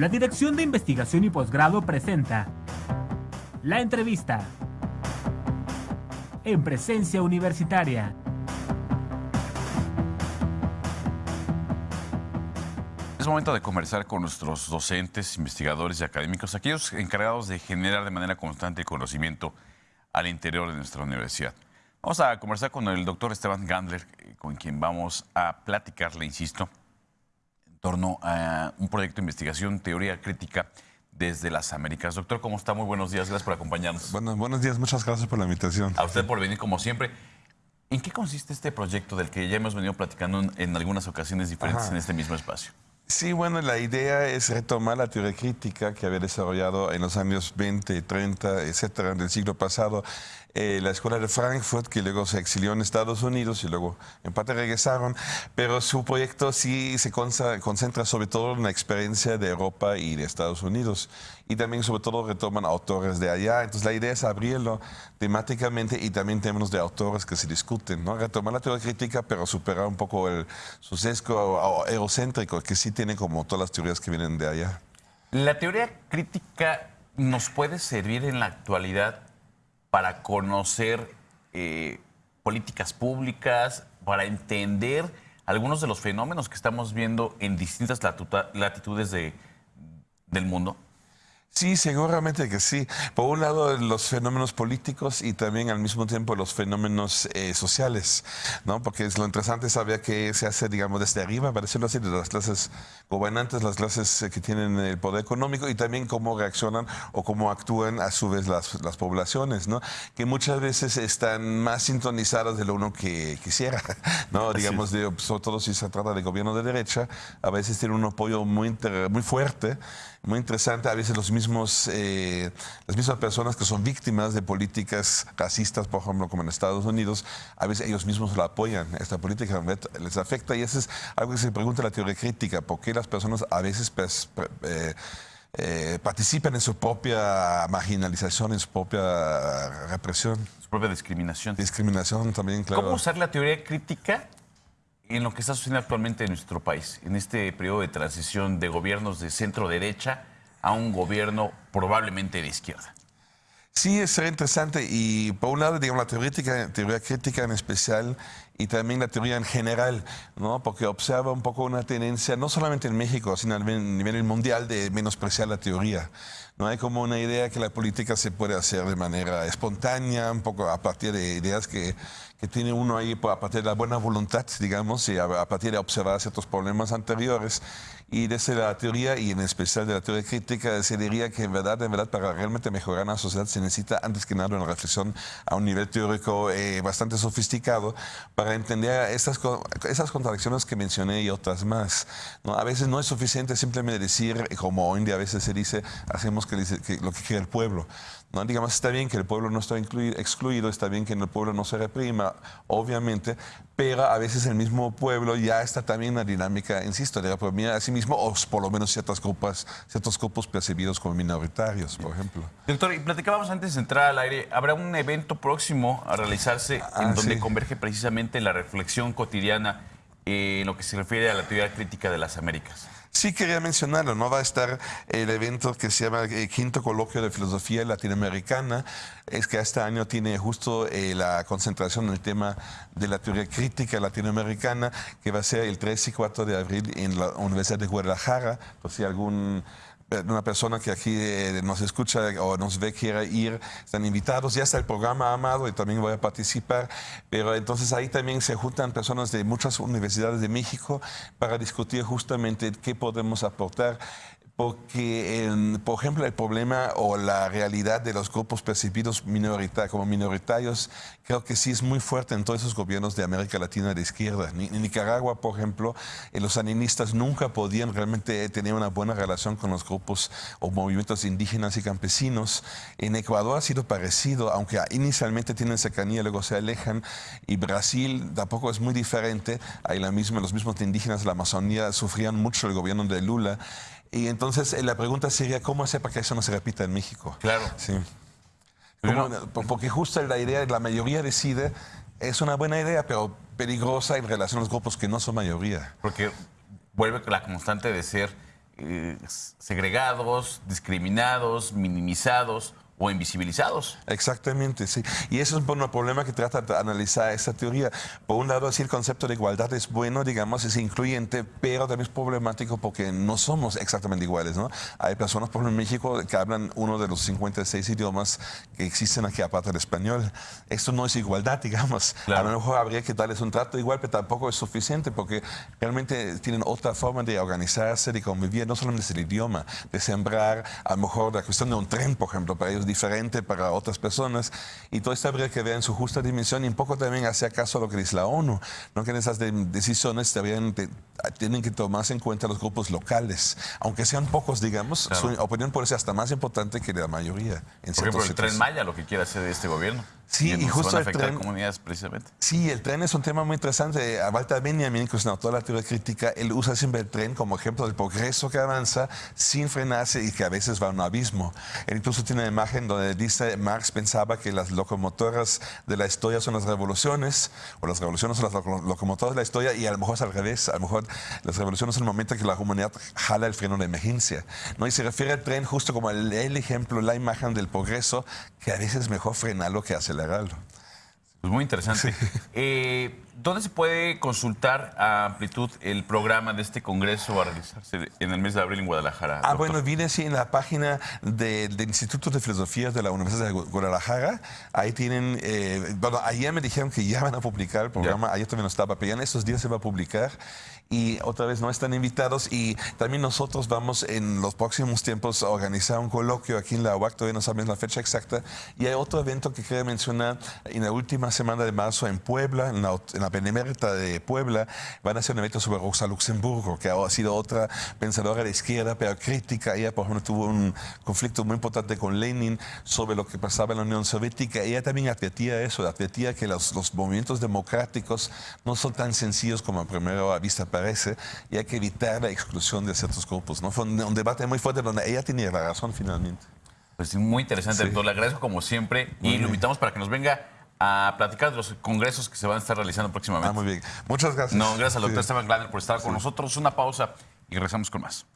La Dirección de Investigación y Posgrado presenta La entrevista en presencia universitaria. Es momento de conversar con nuestros docentes, investigadores y académicos, aquellos encargados de generar de manera constante conocimiento al interior de nuestra universidad. Vamos a conversar con el doctor Esteban Gandler, eh, con quien vamos a platicar, le insisto, torno a un proyecto de investigación, teoría crítica desde las Américas. Doctor, ¿cómo está? Muy buenos días, gracias por acompañarnos. Bueno, buenos días, muchas gracias por la invitación. A usted por venir como siempre. ¿En qué consiste este proyecto del que ya hemos venido platicando en, en algunas ocasiones diferentes Ajá. en este mismo espacio? Sí, bueno, la idea es retomar la teoría crítica que había desarrollado en los años 20, 30, etcétera, del siglo pasado eh, la escuela de Frankfurt, que luego se exilió en Estados Unidos y luego en parte regresaron, pero su proyecto sí se consa- concentra sobre todo en la experiencia de Europa y de Estados Unidos y también sobre todo retoman autores de allá. Entonces la idea es abrirlo temáticamente y también términos de autores que se discuten, ¿no? Retomar la teoría crítica, pero superar un poco el su sesgo eurocéntrico que sí tiene como todas las teorías que vienen de allá. ¿La teoría crítica nos puede servir en la actualidad para conocer eh, políticas públicas, para entender algunos de los fenómenos que estamos viendo en distintas latitudes de- del mundo? Sí, seguramente que sí. Por un lado, los fenómenos políticos y también al mismo tiempo los fenómenos eh, sociales, ¿no? Porque es lo interesante es saber qué se hace, digamos, desde arriba, para decirlo así, de las clases gobernantes, las clases eh, que tienen el poder económico y también cómo reaccionan o cómo actúan a su vez las, las poblaciones, ¿no? Que muchas veces están más sintonizadas de lo uno que quisiera, ¿no? Digamos, de- sobre todo si se trata de gobierno de derecha, a veces tienen un apoyo muy, muy fuerte muy interesante. A veces los mismos, eh, las mismas personas que son víctimas de políticas racistas, por ejemplo, como en Estados Unidos, a veces ellos mismos la apoyan. Esta política les afecta y eso es algo que se pregunta en la teoría crítica. ¿Por qué las personas a veces pues, pre- eh, eh, participan en su propia marginalización, en su propia represión? Su propia discriminación. Discriminación también, claro. ¿Cómo usar la teoría crítica en lo que está sucediendo actualmente en nuestro país, en este periodo de transición de gobiernos de centro derecha a un gobierno probablemente de izquierda? Sí, es interesante y por un lado, digamos, la teoría teoría crítica en especial y también la teoría en general, ¿no? Porque observa un poco una tendencia, no solamente en México, sino a nivel mundial, de menospreciar la teoría. No hay como una idea que la política se puede hacer de manera espontánea, un poco a partir de ideas que, que tiene uno ahí pues, a partir de la buena voluntad, digamos, y a partir de observar ciertos problemas anteriores. Y desde la teoría, y en especial de la teoría crítica, se diría que en verdad, en verdad, para realmente mejorar una sociedad se necesita antes que nada una reflexión a un nivel teórico eh, bastante sofisticado para entender estas, esas contradicciones que mencioné y otras más. ¿no? A veces no es suficiente simplemente decir, como hoy en día a veces se dice, hacemos que, que lo que quiere el pueblo. ¿no? Digamos, está bien que el pueblo no está inclui- excluido, está bien que en el pueblo no se reprima, obviamente, pero a veces el mismo pueblo ya está también en la dinámica, insisto, de reprimir a sí mismo, o por lo menos ciertas grupos, ciertos grupos percibidos como minoritarios, por ejemplo. Doctor, y platicábamos antes de entrar al aire, habrá un evento próximo a realizarse Ah, en donde sí. converge precisamente la reflexión cotidiana en lo que se refiere a la teoría crítica de las Américas. Sí quería mencionarlo, ¿no? Va a estar el evento que se llama eh, Quinto Coloquio de Filosofía Latinoamericana. Es que este año tiene justo eh, la concentración en el tema de la teoría crítica latinoamericana, que va a ser el 3 y 4 de abril en la Universidad de Guadalajara. Por si algún una persona que aquí eh, nos escucha o nos ve quiera ir, están invitados. Ya está el programa Amado y también voy a participar. Pero entonces ahí también se juntan personas de muchas universidades de México para discutir justamente qué podemos aportar. Porque, por ejemplo, el problema o la realidad de los grupos percibidos minorita- como minoritarios, creo que sí es muy fuerte en todos esos gobiernos de América Latina de izquierda. En Nicaragua, por ejemplo, eh, los sandinistas nunca podían realmente tener una buena relación con los grupos o movimientos indígenas y campesinos. En Ecuador ha sido parecido, aunque inicialmente tienen cercanía, luego se alejan. Y Brasil tampoco es muy diferente. Hay la misma, los mismos indígenas de la Amazonía sufrían mucho el gobierno de Lula. Y entonces eh, la pregunta sería, ¿cómo hacer para que eso no se repita en México? Claro. Sí. Pero ¿Cómo- por- porque justo la idea, la mayoría decide, es una buena idea, pero peligrosa en relación a los grupos que no son mayoría. Porque vuelve la constante de ser eh, segregados, discriminados, minimizados o invisibilizados. Exactamente, sí. Y eso es un problema que trata de analizar esta teoría. Por un lado, sí, el concepto de igualdad es bueno, digamos, es incluyente, pero también es problemático porque no somos exactamente iguales, ¿no? Hay personas, por ejemplo, en México que hablan uno de los 56 idiomas que existen aquí aparte del español. Esto no es igualdad, digamos. A lo mejor habría que darles un trato igual, pero tampoco es suficiente porque realmente tienen otra forma de organizarse, de convivir, no solamente es el idioma, de sembrar, a lo mejor la cuestión de un tren, por ejemplo, para ellos diferente para otras personas. Y todo esto habría que ver en su justa dimensión y un poco también hacer caso a lo que dice la ONU, ¿no? que en esas decisiones también tienen que tomarse en cuenta los grupos locales, aunque sean pocos, digamos, su opinión puede ser hasta más importante que la mayoría. En Por ejemplo, el Tren Maya, lo que quiere hacer este gobierno. Sí, y, justo el tren, comunidades precisamente. Sí, el tren es un tema muy interesante. A Walter Benjamin, que es un autor de la teoría crítica, él usa siempre el tren como ejemplo del progreso que avanza sin frenarse y que a veces va a un abismo. Él incluso tiene una imagen donde dice, Marx pensaba que las locomotoras de la historia son las revoluciones, o las revoluciones son las locomotoras de la historia, y a lo mejor es al revés. A lo mejor las revoluciones son el momento en que la humanidad jala el freno de emergencia. ¿no? Y se refiere al tren justo como el, el ejemplo, la imagen del progreso, que a veces es mejor frenarlo que acelerarlo. Pues muy interesante. Eh, ¿Dónde se puede consultar a amplitud el programa de este congreso a realizarse en el mes de abril en Guadalajara? Ah, bueno, viene así en la página del Instituto de Filosofía de la Universidad de Guadalajara. Ahí tienen, eh, bueno, ayer me dijeron que ya van a publicar el programa, ayer también no estaba, pero ya en estos días se va a publicar. Y otra vez no están invitados. Y también nosotros vamos en los próximos tiempos a organizar un coloquio aquí en la UAC, todavía no sabemos la fecha exacta. Y hay otro evento que quería mencionar en la última semana de marzo en Puebla, en la, en la Benemérita de Puebla, van a hacer un evento sobre Rosa Luxemburgo, que ha sido otra pensadora de izquierda, pero crítica. Ella, por ejemplo, tuvo un conflicto muy importante con Lenin sobre lo que pasaba en la Unión Soviética. Ella también advertía eso, advertía que los, los movimientos democráticos no son tan sencillos como a primera vista parece y hay que evitar la exclusión de ciertos grupos. ¿no? Fue un, debate muy fuerte donde ella tenía la razón finalmente. Pues muy interesante, doctor. Le agradezco como siempre y lo invitamos para que nos venga a platicar de los congresos que se van a estar realizando próximamente. Ah, muy bien. Muchas gracias. No, gracias al doctor Esteban Glader por estar con nosotros. Una pausa y regresamos con más.